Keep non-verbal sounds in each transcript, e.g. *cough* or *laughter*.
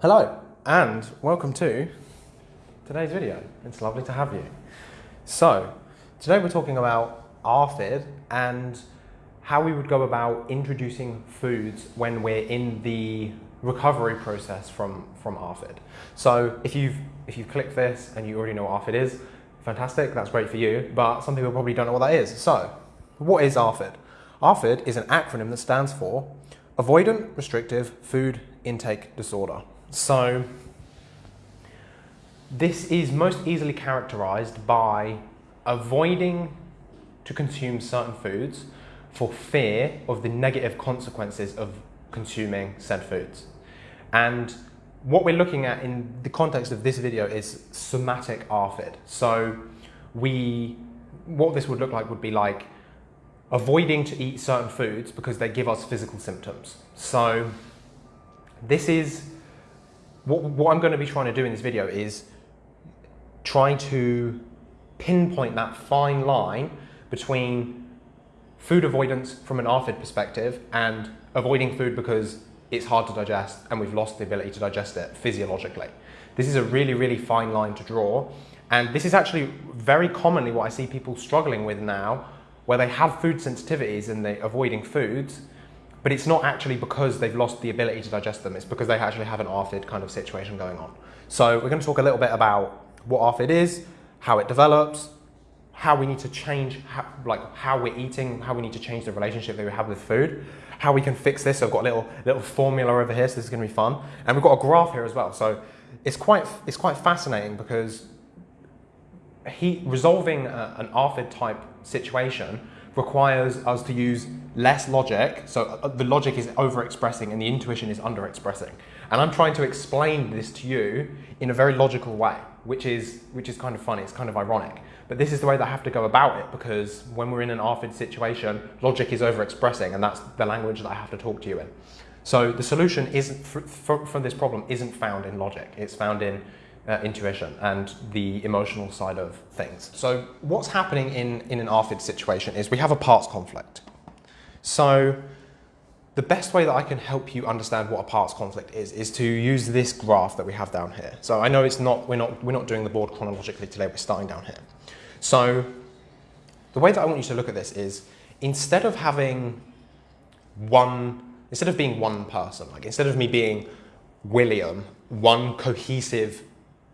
Hello and welcome to today's video. It's lovely to have you. So, today we're talking about ARFID and how we would go about introducing foods when we're in the recovery process from, from ARFID. So if you've, if you've clicked this and you already know what ARFID is, fantastic, that's great for you, but some people probably don't know what that is. So, what is ARFID? ARFID is an acronym that stands for Avoidant Restrictive Food Intake Disorder. So this is most easily characterized by avoiding to consume certain foods for fear of the negative consequences of consuming said foods. And what we're looking at in the context of this video is somatic ARFID. So we, what this would look like would be like avoiding to eat certain foods because they give us physical symptoms. So this is what, what I'm going to be trying to do in this video is trying to pinpoint that fine line between food avoidance from an ARFID perspective and avoiding food because it's hard to digest and we've lost the ability to digest it physiologically. This is a really, really fine line to draw. And this is actually very commonly what I see people struggling with now, where they have food sensitivities and they're avoiding foods, but it's not actually because they've lost the ability to digest them, it's because they actually have an ARFID kind of situation going on. So we're going to talk a little bit about what ARFID is, how it develops, how we need to change, how, like how we're eating, how we need to change the relationship that we have with food, how we can fix this. So I've got a little, little formula over here, so this is going to be fun. And we've got a graph here as well. So it's quite, it's quite fascinating because he, resolving a, an ARFID type situation requires us to use less logic. So uh, the logic is overexpressing and the intuition is underexpressing. And I'm trying to explain this to you in a very logical way, which is, which is kind of funny, it's kind of ironic. But this is the way that I have to go about it because when we're in an ARFID situation, logic is overexpressing and that's the language that I have to talk to you in. So the solution isn't for, for this problem isn't found in logic, it's found in uh, intuition and the emotional side of things. So what's happening in, in an ARFID situation is we have a parts conflict. So the best way that I can help you understand what a parts conflict is, is to use this graph that we have down here. So I know it's not, we're not, we're not doing the board chronologically today, we're starting down here. So the way that I want you to look at this is instead of having one, instead of being one person, like instead of me being William, one cohesive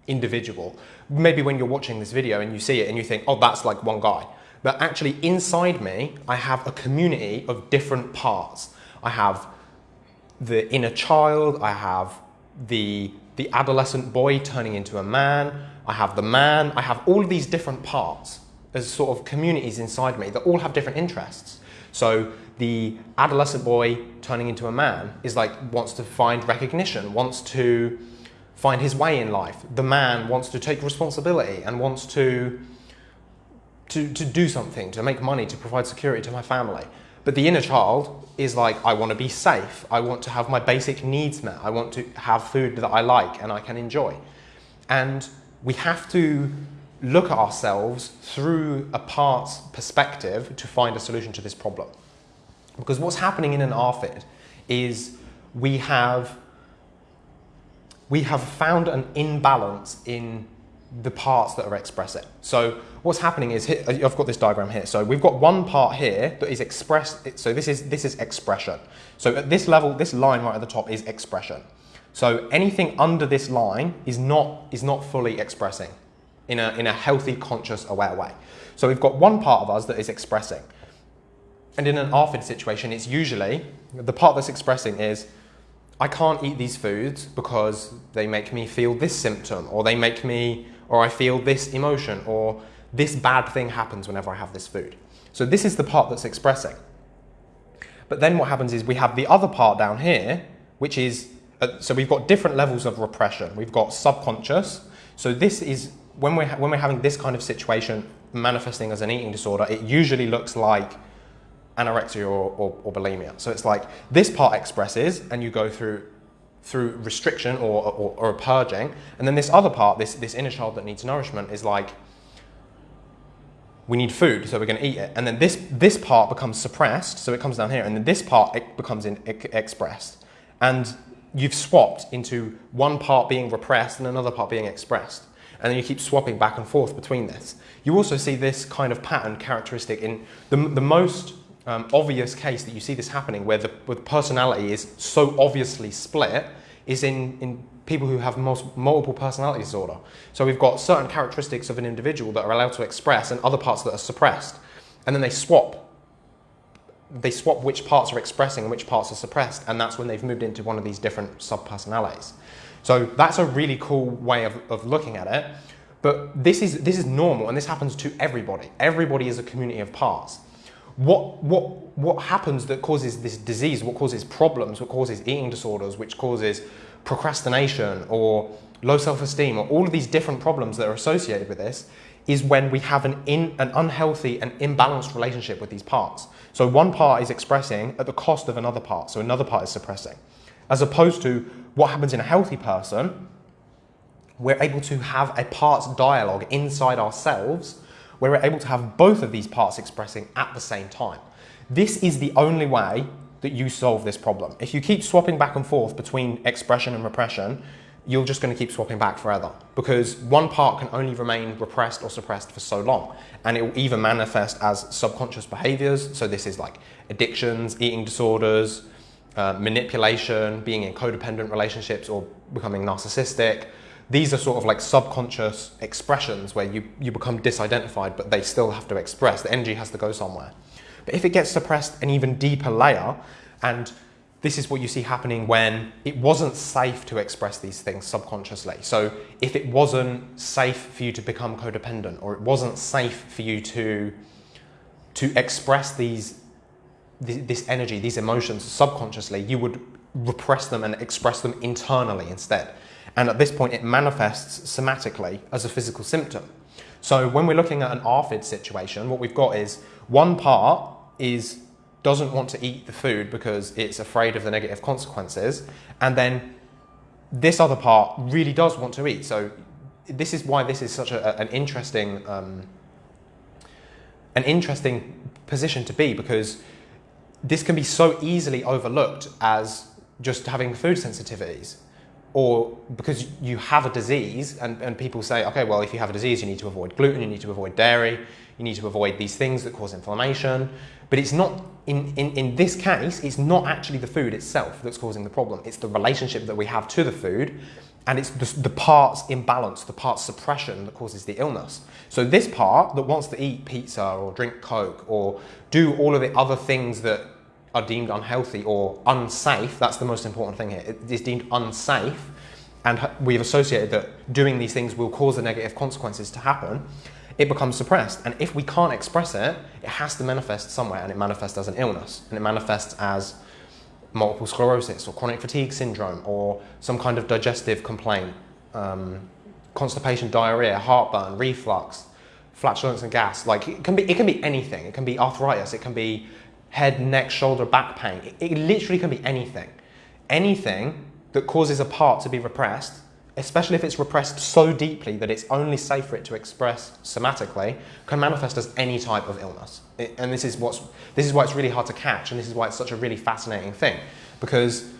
individual. Maybe when you're watching this video and you see it and you think, oh, that's like one guy. But actually inside me, I have a community of different parts. I have the inner child, I have the, the adolescent boy turning into a man, I have the man, I have all of these different parts as sort of communities inside me that all have different interests. So the adolescent boy turning into a man is like, wants to find recognition, wants to find his way in life. The man wants to take responsibility and wants to, to, to do something, to make money, to provide security to my family. But the inner child is like, I want to be safe. I want to have my basic needs met. I want to have food that I like and I can enjoy. And we have to look at ourselves through a parts perspective to find a solution to this problem. Because what's happening in an ARFID is we have we have found an imbalance in the parts that are expressing. So what's happening is, here, uh, I've got this diagram here. So we've got one part here that is expressed. So this is, this is expression. So at this level, this line right at the top is expression. So anything under this line is not, is not fully expressing in a, in a healthy, conscious, aware way. So we've got one part of us that is expressing. And in an ARFID situation, it's usually, the part that's expressing is I can't eat these foods because they make me feel this symptom or they make me, or I feel this emotion or this bad thing happens whenever I have this food. So this is the part that's expressing. But then what happens is we have the other part down here, which is, uh, so we've got different levels of repression. We've got subconscious. So this is, when we're, when we're having this kind of situation manifesting as an eating disorder, it usually looks like anorexia or, or, or, bulimia. So it's like this part expresses and you go through through restriction or, or, or purging. And then this other part, this, this inner child that needs nourishment is like, we need food, so we're going to eat it. And then this, this part becomes suppressed, so it comes down here. And then this part it becomes in, it, expressed. And you've swapped into one part being repressed and another part being expressed. And then you keep swapping back and forth between this. You also see this kind of pattern characteristic in the, the most um, obvious case that you see this happening where the, where the personality is so obviously split is in, in people who have multiple personality disorder. So we've got certain characteristics of an individual that are allowed to express and other parts that are suppressed. And then they swap. They swap which parts are expressing and which parts are suppressed. And that's when they've moved into one of these different subpersonalities. So that's a really cool way of, of looking at it. But this is, this is normal and this happens to everybody. Everybody is a community of parts. What, what, what happens that causes this disease, what causes problems, what causes eating disorders, which causes procrastination or low self-esteem or all of these different problems that are associated with this is when we have an, in, an unhealthy and imbalanced relationship with these parts. So one part is expressing at the cost of another part, so another part is suppressing. As opposed to what happens in a healthy person, we're able to have a parts dialogue inside ourselves where we're able to have both of these parts expressing at the same time. This is the only way that you solve this problem. If you keep swapping back and forth between expression and repression, you're just going to keep swapping back forever because one part can only remain repressed or suppressed for so long and it will either manifest as subconscious behaviors so this is like addictions eating disorders uh, manipulation being in codependent relationships or becoming narcissistic these are sort of like subconscious expressions where you, you become disidentified but they still have to express the energy has to go somewhere but if it gets suppressed an even deeper layer, and this is what you see happening when it wasn't safe to express these things subconsciously. So if it wasn't safe for you to become codependent, or it wasn't safe for you to, to express these, this energy, these emotions subconsciously, you would repress them and express them internally instead. And at this point, it manifests somatically as a physical symptom. So when we're looking at an ARFID situation, what we've got is one part is doesn't want to eat the food because it's afraid of the negative consequences, and then this other part really does want to eat. So this is why this is such a, an interesting um, an interesting position to be because this can be so easily overlooked as just having food sensitivities or because you have a disease and, and people say, okay, well, if you have a disease, you need to avoid gluten, you need to avoid dairy, you need to avoid these things that cause inflammation. But it's not, in, in, in this case, it's not actually the food itself that's causing the problem. It's the relationship that we have to the food and it's the, the parts imbalance, the parts suppression that causes the illness. So this part that wants to eat pizza or drink Coke or do all of the other things that are deemed unhealthy or unsafe, that's the most important thing here, it is deemed unsafe and we've associated that doing these things will cause the negative consequences to happen, it becomes suppressed. And if we can't express it, it has to manifest somewhere and it manifests as an illness and it manifests as multiple sclerosis or chronic fatigue syndrome or some kind of digestive complaint, um, constipation, diarrhea, heartburn, reflux, flatulence and gas. Like it can be, it can be anything. It can be arthritis. It can be head, neck, shoulder, back pain. It, it literally can be anything. Anything that causes a part to be repressed, especially if it's repressed so deeply that it's only safe for it to express somatically, can manifest as any type of illness. It, and this is, what's, this is why it's really hard to catch, and this is why it's such a really fascinating thing, because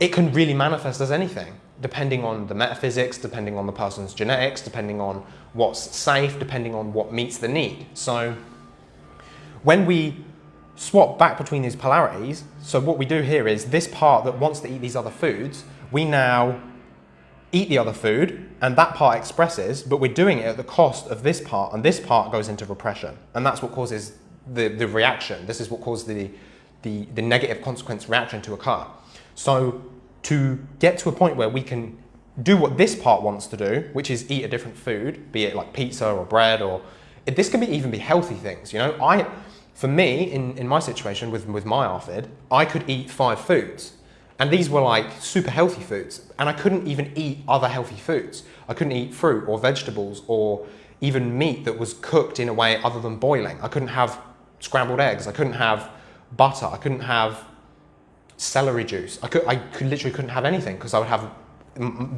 it can really manifest as anything, depending on the metaphysics, depending on the person's genetics, depending on what's safe, depending on what meets the need. So when we swap back between these polarities. So what we do here is this part that wants to eat these other foods, we now eat the other food and that part expresses, but we're doing it at the cost of this part and this part goes into repression. And that's what causes the, the reaction. This is what causes the, the, the negative consequence reaction to occur. So to get to a point where we can do what this part wants to do, which is eat a different food, be it like pizza or bread or this can be even be healthy things. You know, I for me, in, in my situation with, with my ARFID, I could eat five foods. And these were like super healthy foods. And I couldn't even eat other healthy foods. I couldn't eat fruit or vegetables or even meat that was cooked in a way other than boiling. I couldn't have scrambled eggs. I couldn't have butter. I couldn't have celery juice. I, could, I could, literally couldn't have anything because I would have,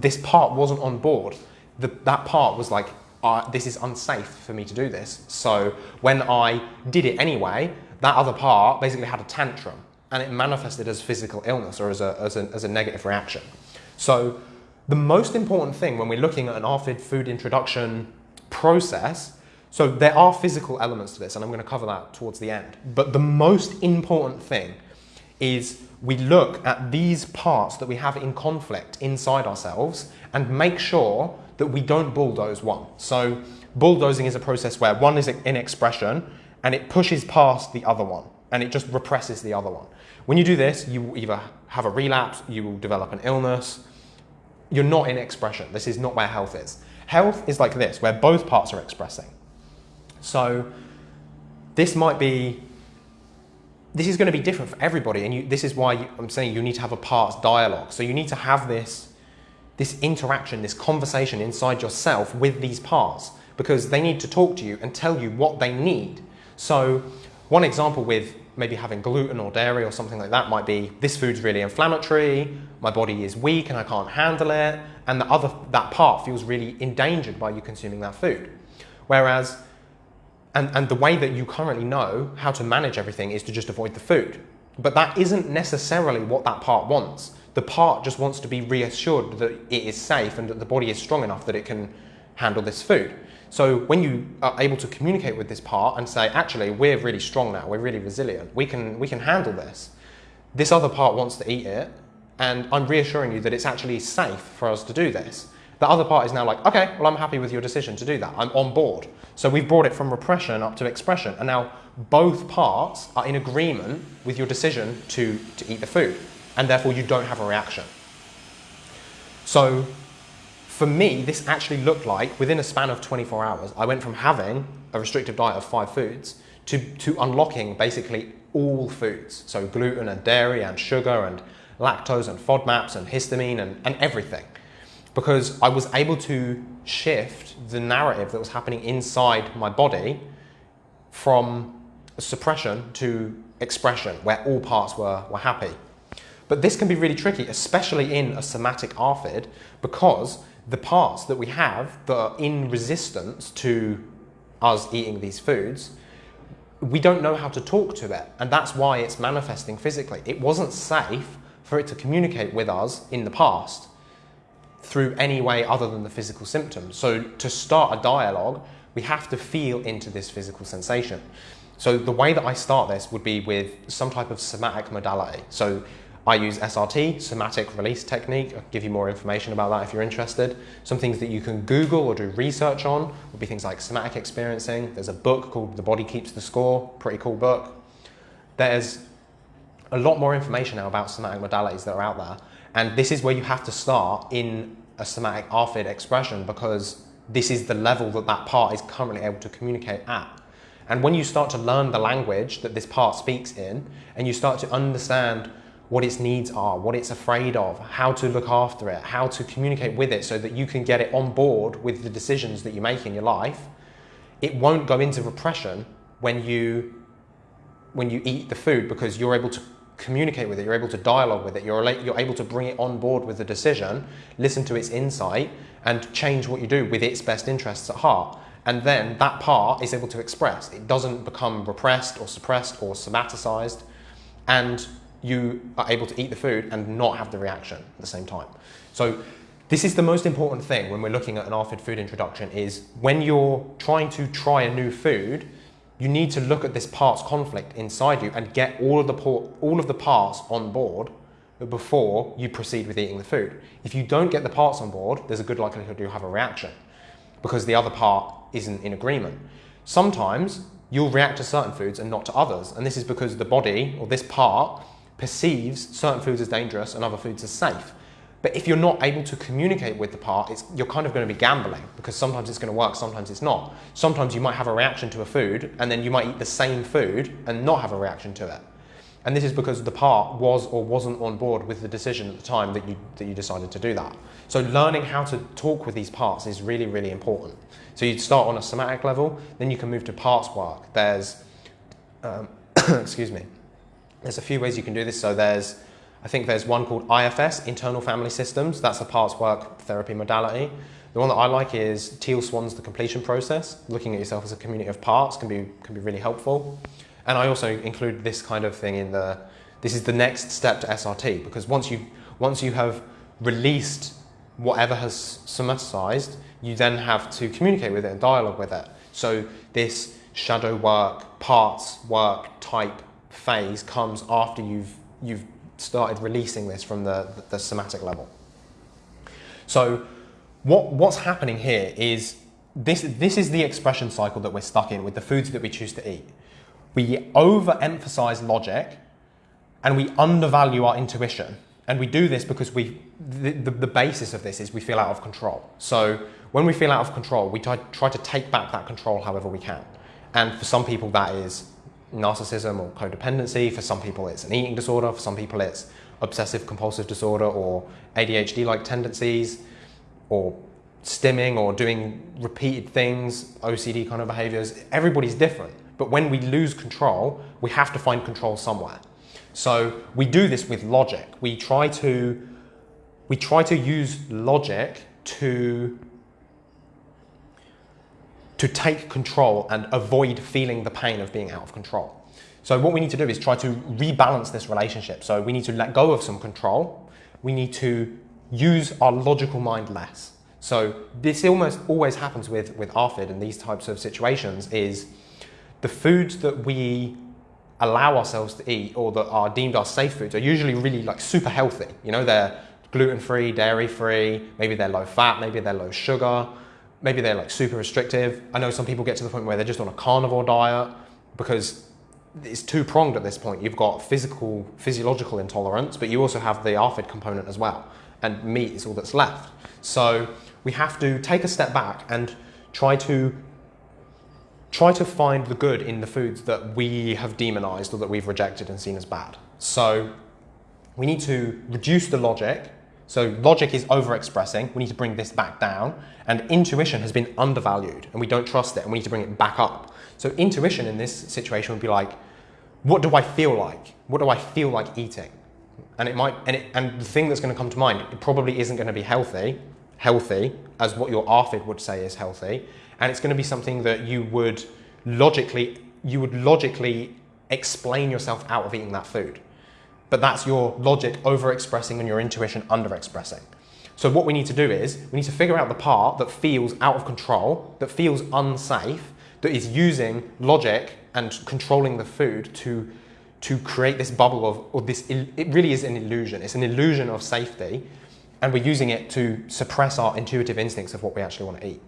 this part wasn't on board. The, that part was like, uh, this is unsafe for me to do this. So when I did it anyway, that other part basically had a tantrum and it manifested as physical illness or as a, as a, as a negative reaction. So the most important thing when we're looking at an ARFID food introduction process, so there are physical elements to this, and I'm going to cover that towards the end. But the most important thing is we look at these parts that we have in conflict inside ourselves and make sure that we don't bulldoze one. So bulldozing is a process where one is in expression and it pushes past the other one and it just represses the other one. When you do this, you will either have a relapse, you will develop an illness. You're not in expression. This is not where health is. Health is like this, where both parts are expressing. So this might be, this is going to be different for everybody. And you, this is why I'm saying you need to have a parts dialogue. So you need to have this, this interaction, this conversation inside yourself with these parts because they need to talk to you and tell you what they need. So one example with maybe having gluten or dairy or something like that might be this food's really inflammatory, my body is weak and I can't handle it, and the other that part feels really endangered by you consuming that food. Whereas and, and the way that you currently know how to manage everything is to just avoid the food. But that isn't necessarily what that part wants. The part just wants to be reassured that it is safe and that the body is strong enough that it can handle this food. So when you are able to communicate with this part and say, actually, we're really strong now, we're really resilient, we can, we can handle this. This other part wants to eat it, and I'm reassuring you that it's actually safe for us to do this. The other part is now like, okay, well, I'm happy with your decision to do that. I'm on board. So we've brought it from repression up to expression, and now both parts are in agreement with your decision to, to eat the food, and therefore you don't have a reaction. So for me, this actually looked like within a span of 24 hours, I went from having a restrictive diet of five foods to, to unlocking basically all foods. So gluten and dairy and sugar and lactose and FODMAPs and histamine and, and everything. Because I was able to shift the narrative that was happening inside my body from suppression to expression, where all parts were, were happy. But this can be really tricky, especially in a somatic ARFID, because the parts that we have that are in resistance to us eating these foods, we don't know how to talk to it. And that's why it's manifesting physically. It wasn't safe for it to communicate with us in the past through any way other than the physical symptoms. So to start a dialogue, we have to feel into this physical sensation. So the way that I start this would be with some type of somatic modality. So I use SRT, somatic release technique. I'll give you more information about that if you're interested. Some things that you can Google or do research on would be things like somatic experiencing. There's a book called The Body Keeps the Score, pretty cool book. There's a lot more information now about somatic modalities that are out there. And this is where you have to start in a somatic ARFID expression because this is the level that that part is currently able to communicate at. And when you start to learn the language that this part speaks in, and you start to understand what its needs are, what it's afraid of, how to look after it, how to communicate with it so that you can get it on board with the decisions that you make in your life, it won't go into repression when you when you eat the food because you're able to communicate with it, you're able to dialogue with it, you're, you're able to bring it on board with the decision, listen to its insight, and change what you do with its best interests at heart. And then that part is able to express. It doesn't become repressed or suppressed or somaticized. And you are able to eat the food and not have the reaction at the same time. So this is the most important thing when we're looking at an ARFID food introduction is when you're trying to try a new food, you need to look at this parts conflict inside you and get all of the, all of the parts on board before you proceed with eating the food. If you don't get the parts on board, there's a good likelihood you'll have a reaction because the other part isn't in agreement. Sometimes you'll react to certain foods and not to others. And this is because the body or this part perceives certain foods as dangerous and other foods as safe. But if you're not able to communicate with the part, you're kind of going to be gambling because sometimes it's going to work, sometimes it's not. Sometimes you might have a reaction to a food and then you might eat the same food and not have a reaction to it. And this is because the part was or wasn't on board with the decision at the time that you, that you decided to do that. So learning how to talk with these parts is really, really important. So you start on a somatic level, then you can move to parts work. There's, um, *coughs* excuse me, there's a few ways you can do this. So there's, I think there's one called IFS, Internal Family Systems. That's a parts work therapy modality. The one that I like is Teal Swan's The Completion Process. Looking at yourself as a community of parts can be, can be really helpful. And I also include this kind of thing in the, This is the next step to SRT because once you once you have released whatever has somaticized, you then have to communicate with it and dialogue with it. So this shadow work, parts work type phase comes after you've you've started releasing this from the, the somatic level. So what, what's happening here is this, this is the expression cycle that we're stuck in with the foods that we choose to eat. We overemphasize logic and we undervalue our intuition. And we do this because we, the, the, the, basis of this is we feel out of control. So when we feel out of control, we try, try to take back that control however we can. And for some people, that is narcissism or codependency. For some people, it's an eating disorder. For some people, it's obsessive compulsive disorder or ADHD like tendencies or stimming or doing repeated things, OCD kind of behaviors. Everybody's different. But when we lose control, we have to find control somewhere. So we do this with logic. We try to we try to use logic to to take control and avoid feeling the pain of being out of control. So what we need to do is try to rebalance this relationship. So we need to let go of some control. We need to use our logical mind less. So this almost always happens with, with ARFID and these types of situations is the foods that we allow ourselves to eat or that are deemed our safe foods are usually really like super healthy. You know, they're gluten-free, dairy-free, maybe they're low fat, maybe they're low sugar, maybe they're like super restrictive. I know some people get to the point where they're just on a carnivore diet because it's two pronged at this point. You've got physical, physiological intolerance, but you also have the ARFID component as well. And meat is all that's left. So we have to take a step back and try to try to find the good in the foods that we have demonized or that we've rejected and seen as bad. So we need to reduce the logic. So logic is overexpressing. We need to bring this back down. And intuition has been undervalued and we don't trust it and we need to bring it back up. So intuition in this situation would be like, what do I feel like? What do I feel like eating? And it might, and, it, and the thing that's going to come to mind, it probably isn't going to be healthy, healthy as what your ARFID would say is healthy, and it's going to be something that you would logically, you would logically explain yourself out of eating that food. But that's your logic overexpressing and your intuition underexpressing. So what we need to do is we need to figure out the part that feels out of control, that feels unsafe, that is using logic and controlling the food to to create this bubble of, or this, it really is an illusion. It's an illusion of safety, and we're using it to suppress our intuitive instincts of what we actually want to eat.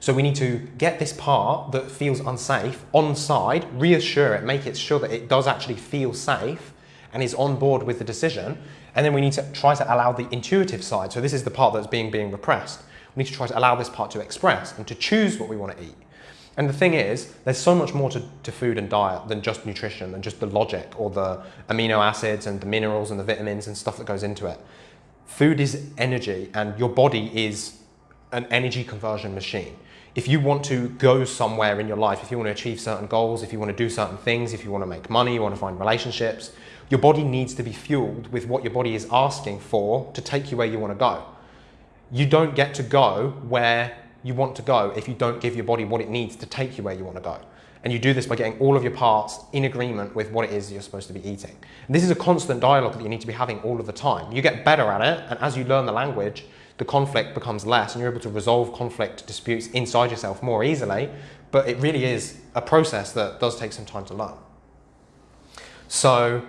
So we need to get this part that feels unsafe on side, reassure it, make it sure that it does actually feel safe and is on board with the decision. And then we need to try to allow the intuitive side. So this is the part that's being being repressed. We need to try to allow this part to express and to choose what we want to eat. And the thing is, there's so much more to, to food and diet than just nutrition, than just the logic or the amino acids and the minerals and the vitamins and stuff that goes into it. Food is energy, and your body is an energy conversion machine. If you want to go somewhere in your life, if you want to achieve certain goals, if you want to do certain things, if you want to make money, you want to find relationships, your body needs to be fueled with what your body is asking for to take you where you want to go. You don't get to go where you want to go if you don't give your body what it needs to take you where you want to go. And you do this by getting all of your parts in agreement with what it is you're supposed to be eating. And this is a constant dialogue that you need to be having all of the time. You get better at it, and as you learn the language, the conflict becomes less, and you're able to resolve conflict disputes inside yourself more easily. But it really is a process that does take some time to learn. So,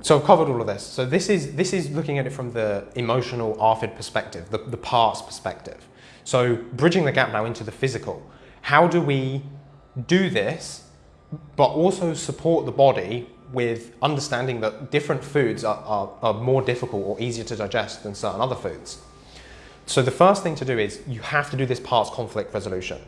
so I've covered all of this. So this is, this is looking at it from the emotional ARFID perspective, the, the parts perspective. So bridging the gap now into the physical. How do we do this, but also support the body with understanding that different foods are, are, are more difficult or easier to digest than certain other foods? So the first thing to do is you have to do this parts conflict resolution.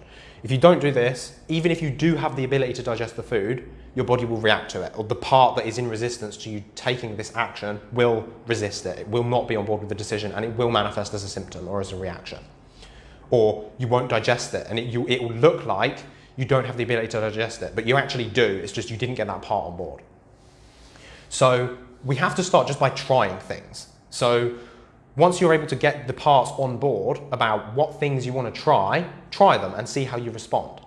If you don't do this, even if you do have the ability to digest the food, your body will react to it, or the part that is in resistance to you taking this action will resist it. It will not be on board with the decision, and it will manifest as a symptom or as a reaction. Or you won't digest it, and it, you, it will look like you don't have the ability to digest it, but you actually do. It's just you didn't get that part on board. So we have to start just by trying things. So once you're able to get the parts on board about what things you want to try, try them and see how you respond.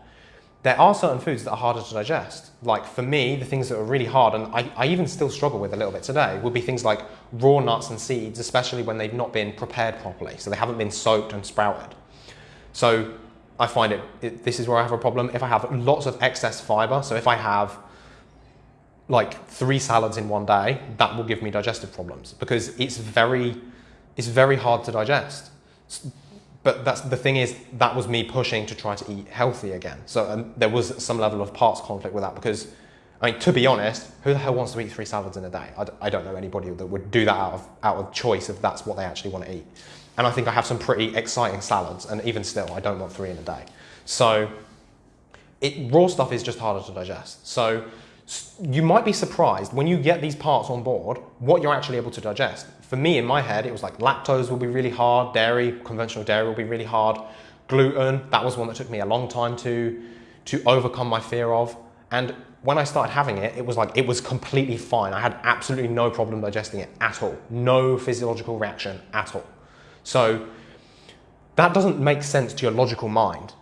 There are certain foods that are harder to digest. Like for me, the things that are really hard, and I, I even still struggle with a little bit today, would be things like raw nuts and seeds, especially when they've not been prepared properly. So they haven't been soaked and sprouted. So I find it, it, this is where I have a problem. If I have lots of excess fiber, so if I have like three salads in one day, that will give me digestive problems because it's very, it's very hard to digest. But that's the thing is that was me pushing to try to eat healthy again. So um, there was some level of parts conflict with that because, I mean, to be honest, who the hell wants to eat three salads in a day? I d- I don't know anybody that would do that out of out of choice if that's what they actually want to eat. And I think I have some pretty exciting salads, and even still, I don't want three in a day. So it, raw stuff is just harder to digest. So you might be surprised when you get these parts on board what you're actually able to digest. For me, in my head, it was like lactose will be really hard, dairy, conventional dairy will be really hard, gluten, that was one that took me a long time to, to overcome my fear of. And when I started having it, it was like, it was completely fine. I had absolutely no problem digesting it at all. No physiological reaction at all. So that doesn't make sense to your logical mind,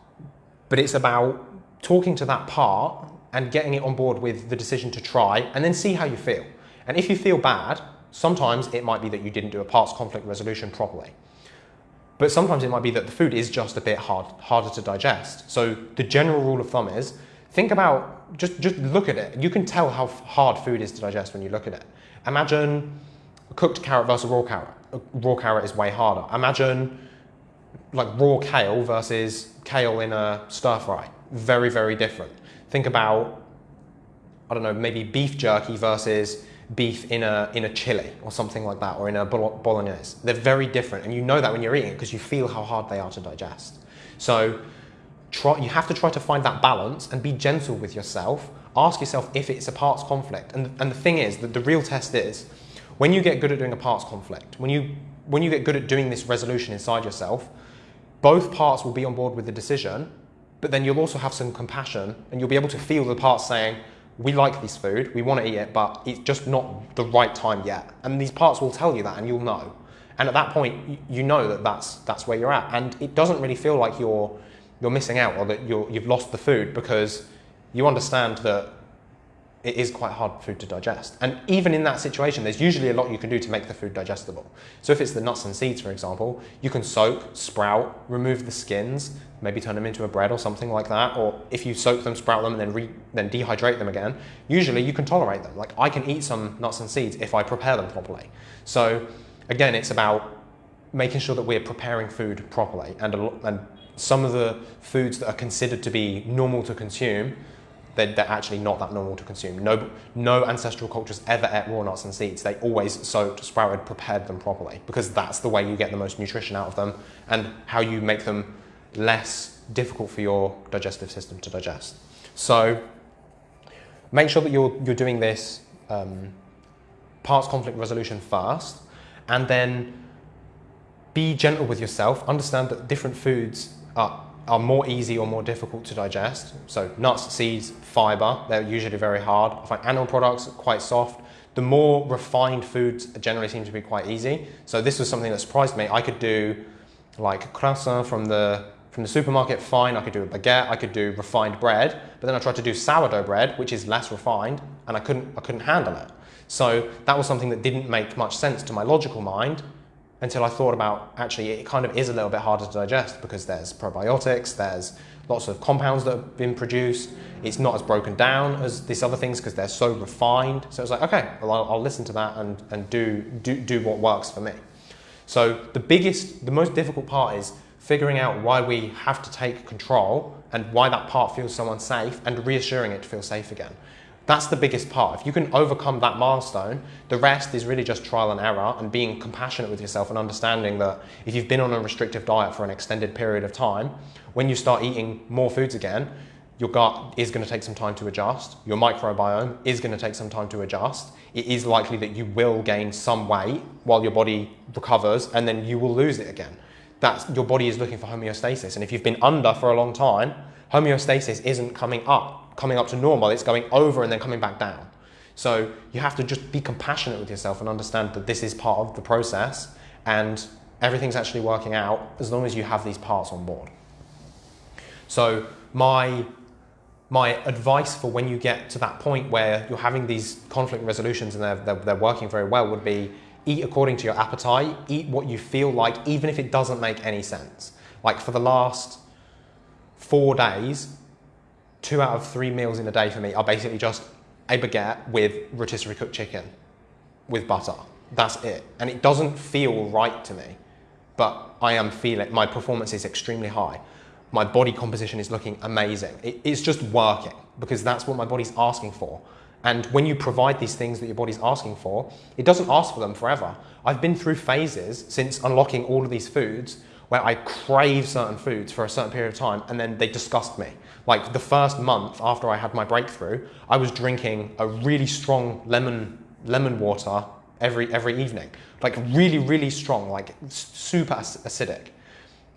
but it's about talking to that part and getting it on board with the decision to try and then see how you feel. And if you feel bad, sometimes it might be that you didn't do a parts conflict resolution properly. But sometimes it might be that the food is just a bit hard, harder to digest. So the general rule of thumb is think about, just, just look at it. You can tell how hard food is to digest when you look at it. Imagine a cooked carrot versus raw carrot. A raw carrot is way harder. Imagine like raw kale versus kale in a stir fry. Very, very different think about, I don't know, maybe beef jerky versus beef in a, in a chili or something like that, or in a bolognese. They're very different, and you know that when you're eating it because you feel how hard they are to digest. So try, you have to try to find that balance and be gentle with yourself. Ask yourself if it's a parts conflict. And, and the thing is that the real test is when you get good at doing a parts conflict, when you, when you get good at doing this resolution inside yourself, both parts will be on board with the decision but then you'll also have some compassion and you'll be able to feel the parts saying, we like this food, we want to eat it, but it's just not the right time yet. And these parts will tell you that and you'll know. And at that point, you know that that's, that's where you're at. And it doesn't really feel like you're, you're missing out or that you're, you've lost the food because you understand that it is quite hard food to digest. And even in that situation, there's usually a lot you can do to make the food digestible. So if it's the nuts and seeds, for example, you can soak, sprout, remove the skins, maybe turn them into a bread or something like that. Or if you soak them, sprout them, and then, re- then dehydrate them again, usually you can tolerate them. Like I can eat some nuts and seeds if I prepare them properly. So again, it's about making sure that we're preparing food properly. And, and some of the foods that are considered to be normal to consume they're, they're, actually not that normal to consume. No, no ancestral cultures ever ate raw nuts and seeds. They always soaked, sprouted, prepared them properly because that's the way you get the most nutrition out of them and how you make them less difficult for your digestive system to digest. So make sure that you're, you're doing this um, parts conflict resolution first and then be gentle with yourself. Understand that different foods are are more easy or more difficult to digest. So nuts, seeds, fiber, they're usually very hard. I find animal products quite soft. The more refined foods generally seem to be quite easy. So this was something that surprised me. I could do like croissant from the from the supermarket, fine. I could do a baguette. I could do refined bread. But then I tried to do sourdough bread, which is less refined, and I couldn't I couldn't handle it. So that was something that didn't make much sense to my logical mind until I thought about actually it kind of is a little bit harder to digest because there's probiotics, there's lots of compounds that have been produced. It's not as broken down as these other things because they're so refined. So it's like, okay, well, I'll, I'll, listen to that and, and do, do, do what works for me. So the biggest, the most difficult part is figuring out why we have to take control and why that part feels so unsafe and reassuring it to feel safe again. That's the biggest part. If you can overcome that milestone, the rest is really just trial and error and being compassionate with yourself and understanding that if you've been on a restrictive diet for an extended period of time, when you start eating more foods again, your gut is going to take some time to adjust. Your microbiome is going to take some time to adjust. It is likely that you will gain some weight while your body recovers and then you will lose it again. That's your body is looking for homeostasis. And if you've been under for a long time, homeostasis isn't coming up coming up to normal, it's going over and then coming back down. So you have to just be compassionate with yourself and understand that this is part of the process and everything's actually working out as long as you have these parts on board. So my my advice for when you get to that point where you're having these conflict resolutions and they're, they're, they're, working very well would be eat according to your appetite, eat what you feel like, even if it doesn't make any sense. Like for the last four days, two out of three meals in a day for me are basically just a baguette with rotisserie cooked chicken with butter. That's it. And it doesn't feel right to me, but I am feeling, my performance is extremely high my body composition is looking amazing. It, it's just working because that's what my body's asking for. And when you provide these things that your body's asking for, it doesn't ask for them forever. I've been through phases since unlocking all of these foods where I crave certain foods for a certain period of time and then they disgust me. Like the first month after I had my breakthrough, I was drinking a really strong lemon lemon water every every evening. Like really really strong, like super acidic.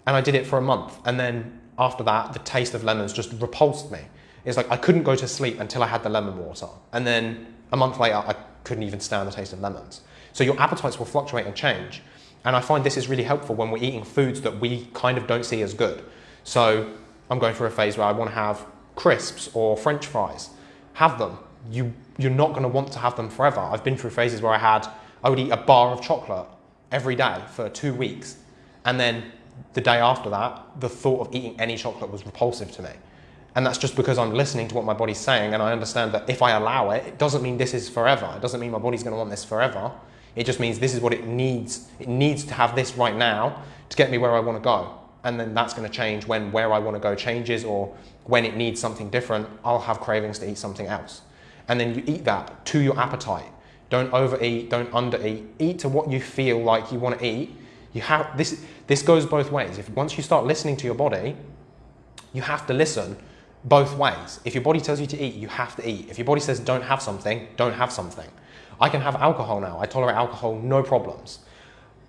And I did it for a month and then after that, the taste of lemons just repulsed me. It's like I couldn't go to sleep until I had the lemon water. And then a month later, I couldn't even stand the taste of lemons. So your appetites will fluctuate and change. And I find this is really helpful when we're eating foods that we kind of don't see as good. So I'm going through a phase where I want to have crisps or french fries. Have them. You, you're not going to want to have them forever. I've been through phases where I had, I would eat a bar of chocolate every day for two weeks. And then the day after that, the thought of eating any chocolate was repulsive to me. And that's just because I'm listening to what my body's saying and I understand that if I allow it, it doesn't mean this is forever. It doesn't mean my body's going to want this forever. It just means this is what it needs. It needs to have this right now to get me where I want to go. And then that's going to change when where I want to go changes or when it needs something different, I'll have cravings to eat something else. And then you eat that to your appetite. Don't overeat, don't undereat. Eat to what you feel like you want to eat you have, this, this goes both ways. If once you start listening to your body, you have to listen both ways. If your body tells you to eat, you have to eat. If your body says don't have something, don't have something. I can have alcohol now. I tolerate alcohol, no problems.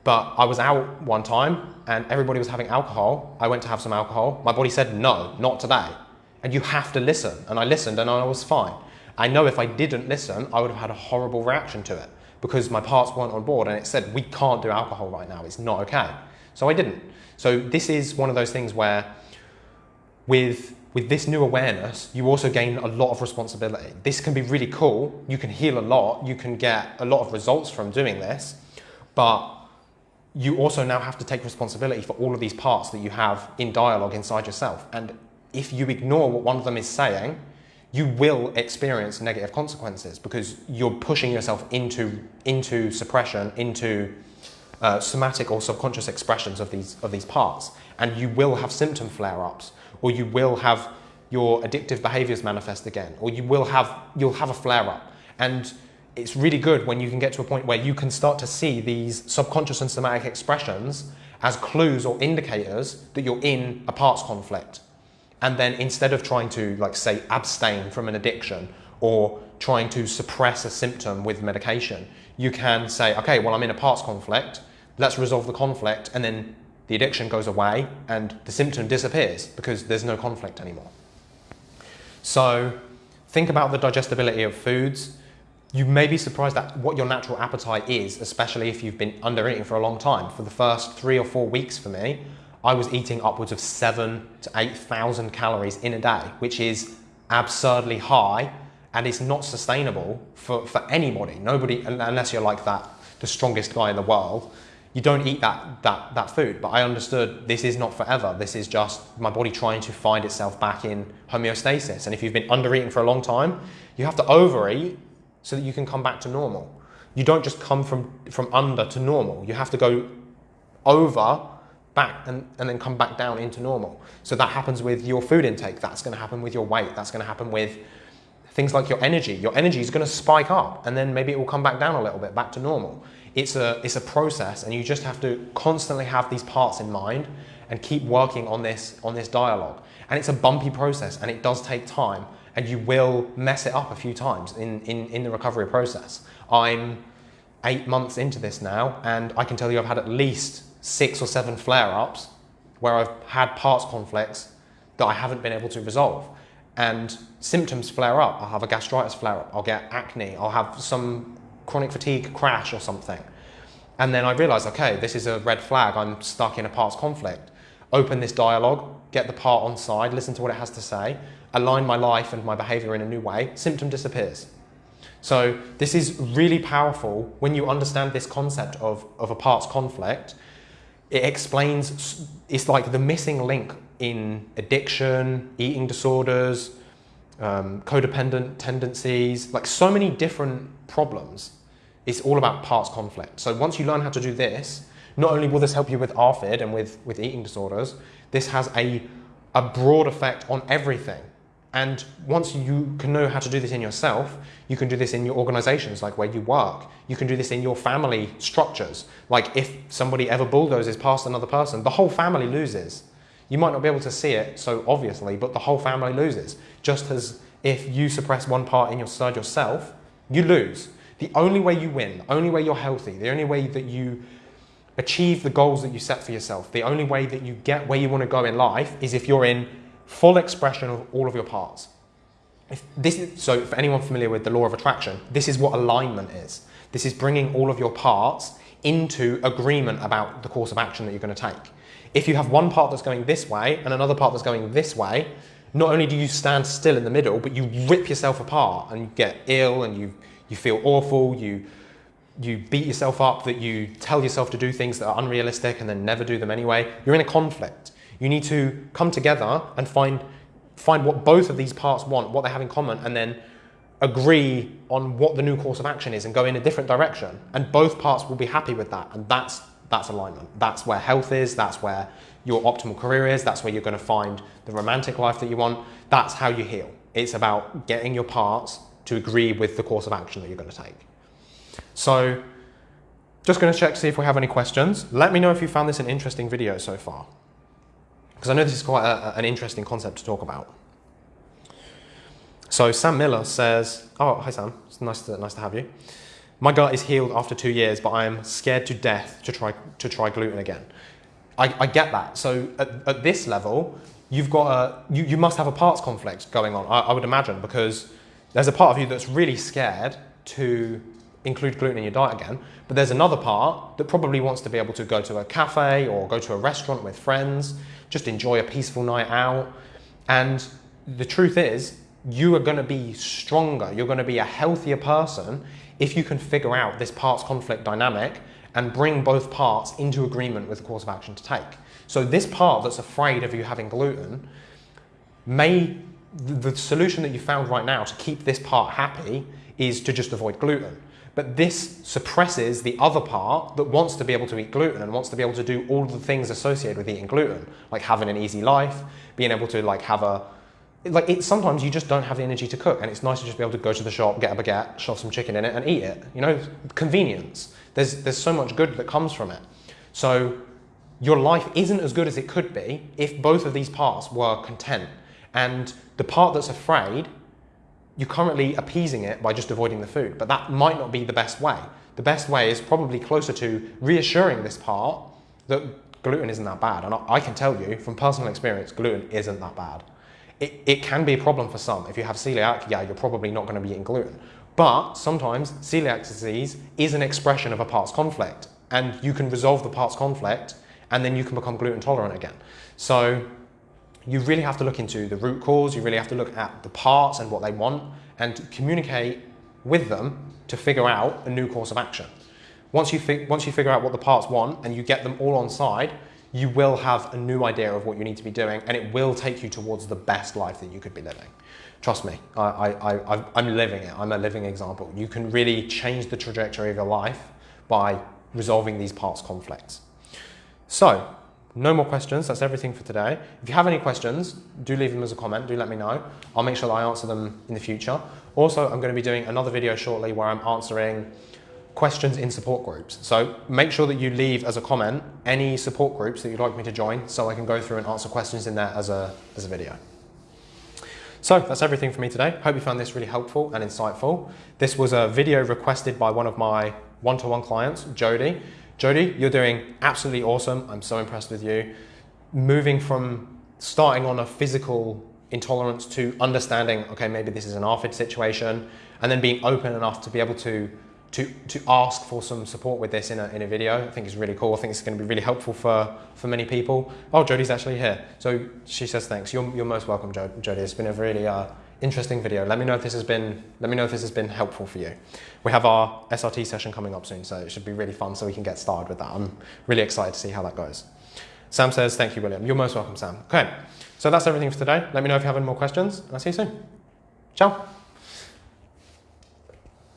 But I was out one time and everybody was having alcohol. I went to have some alcohol. My body said, no, not today. And you have to listen. And I listened and I was fine. I know if I didn't listen, I would have had a horrible reaction to it because my parts weren't on board and it said, we can't do alcohol right now, it's not okay. So I didn't. So this is one of those things where with, with this new awareness, you also gain a lot of responsibility. This can be really cool. You can heal a lot. You can get a lot of results from doing this, but you also now have to take responsibility for all of these parts that you have in dialogue inside yourself. And if you ignore what one of them is saying, you will experience negative consequences because you're pushing yourself into, into suppression, into uh, somatic or subconscious expressions of these, of these parts. And you will have symptom flare-ups, or you will have your addictive behaviors manifest again, or you will have, you'll have a flare-up. And it's really good when you can get to a point where you can start to see these subconscious and somatic expressions as clues or indicators that you're in a parts conflict and then instead of trying to, like, say, abstain from an addiction or trying to suppress a symptom with medication, you can say, okay, well, I'm in a parts conflict, let's resolve the conflict, and then the addiction goes away and the symptom disappears because there's no conflict anymore. So think about the digestibility of foods. You may be surprised at what your natural appetite is, especially if you've been under eating for a long time. For the first three or four weeks for me, I was eating upwards of seven to 8,000 calories in a day, which is absurdly high and it's not sustainable for, for anybody. Nobody, unless you're like that, the strongest guy in the world, you don't eat that, that, that food. But I understood this is not forever. This is just my body trying to find itself back in homeostasis. And if you've been under eating for a long time, you have to overeat so that you can come back to normal. You don't just come from, from under to normal. You have to go over back and, and then come back down into normal. So that happens with your food intake, that's going to happen with your weight, that's going to happen with things like your energy. Your energy is going to spike up and then maybe it will come back down a little bit, back to normal. It's a, it's a process and you just have to constantly have these parts in mind and keep working on this, on this dialogue. And it's a bumpy process and it does take time and you will mess it up a few times in, in, in the recovery process. I'm eight months into this now and I can tell you I've had at least six or seven flare-ups where I've had parts conflicts that I haven't been able to resolve. And symptoms flare up. I'll have a gastritis flare up. I'll get acne. I'll have some chronic fatigue crash or something. And then I realize, okay, this is a red flag. I'm stuck in a parts conflict. open this dialogue, get the part on side, listen to what it has to say, align my life and my behavior in a new way, symptom disappears. So this is really powerful when you understand this concept of, of a parts conflict. It explains, it's like the missing link in addiction, eating disorders, um, codependent tendencies, like so many different problems. It's all about parts conflict. So once you learn how to do this, not only will this help you with ARFID and with, with eating disorders, this has a, a broad effect on everything. And once you can know how to do this in yourself, you can do this in your organizations, like where you work. You can do this in your family structures. Like if somebody ever bulldozes past another person, the whole family loses. You might not be able to see it so obviously, but the whole family loses. Just as if you suppress one part in your side yourself, you lose. The only way you win, the only way you're healthy, the only way that you achieve the goals that you set for yourself, the only way that you get where you want to go in life is if you're in full expression of all of your parts. If this is, so for anyone familiar with the law of attraction, this is what alignment is. This is bringing all of your parts into agreement about the course of action that you're going to take. If you have one part that's going this way and another part that's going this way, not only do you stand still in the middle, but you rip yourself apart and you get ill and you, you feel awful, you, you beat yourself up, that you tell yourself to do things that are unrealistic and then never do them anyway. You're in a conflict. You need to come together and find, find what both of these parts want, what they have in common, and then agree on what the new course of action is and go in a different direction. And both parts will be happy with that. And that's, that's alignment. That's where health is. That's where your optimal career is. That's where you're going to find the romantic life that you want. That's how you heal. It's about getting your parts to agree with the course of action that you're going to take. So just going to check to see if we have any questions. Let me know if you found this an interesting video so far because I know this is quite a, an interesting concept to talk about. So Sam Miller says, oh, hi Sam, it's nice to, nice to have you. My gut is healed after two years, but I am scared to death to try, to try gluten again. I, I get that. So at, at, this level, you've got a, you, you must have a parts conflict going on, I, I would imagine, because there's a part of you that's really scared to include gluten in your diet again, but there's another part that probably wants to be able to go to a cafe or go to a restaurant with friends just enjoy a peaceful night out. And the truth is, you are going to be stronger, you're going to be a healthier person if you can figure out this parts conflict dynamic and bring both parts into agreement with the course of action to take. So this part that's afraid of you having gluten may the solution that you found right now to keep this part happy is to just avoid gluten. But this suppresses the other part that wants to be able to eat gluten and wants to be able to do all the things associated with eating gluten, like having an easy life, being able to like have a like it, sometimes you just don't have the energy to cook and it's nice to just be able to go to the shop, get a baguette, shove some chicken in it and eat it. You know, convenience. There's, there's so much good that comes from it. So your life isn't as good as it could be if both of these parts were content. And the part that's afraid you're currently appeasing it by just avoiding the food, but that might not be the best way. The best way is probably closer to reassuring this part that gluten isn't that bad. And I can tell you from personal experience, gluten isn't that bad. It, it can be a problem for some. If you have celiac, yeah, you're probably not going to be eating gluten. But sometimes celiac disease is an expression of a parts conflict and you can resolve the parts conflict and then you can become gluten tolerant again. So you really have to look into the root cause, you really have to look at the parts and what they want and communicate with them to figure out a new course of action. Once you, once you figure out what the parts want and you get them all on side, you will have a new idea of what you need to be doing and it will take you towards the best life that you could be living. Trust me, I, I, I, I'm living it. I'm a living example. You can really change the trajectory of your life by resolving these parts conflicts. So no more questions, that's everything for today. If you have any questions, do leave them as a comment, do let me know. I'll make sure that I answer them in the future. Also, I'm going to be doing another video shortly where I'm answering questions in support groups. So make sure that you leave as a comment any support groups that you'd like me to join so I can go through and answer questions in there as a, as a video. So that's everything for me today. Hope you found this really helpful and insightful. This was a video requested by one of my one-to-one -one clients, Jody. Jody, you're doing absolutely awesome. I'm so impressed with you. Moving from starting on a physical intolerance to understanding, okay, maybe this is an ARFID situation, and then being open enough to be able to to, to ask for some support with this in a, in a video. I think it's really cool. I think it's going to be really helpful for, for many people. Oh, Jodie's actually here. So she says thanks. You're, you're most welcome, Jodie. It's been a really uh, interesting video. Let me know if this has been let me know if this has been helpful for you. We have our SRT session coming up soon, so it should be really fun so we can get started with that. I'm really excited to see how that goes. Sam says, thank you, William. You're most welcome, Sam. Okay, so that's everything for today. Let me know if you have any more questions, and I'll see you soon. Ciao.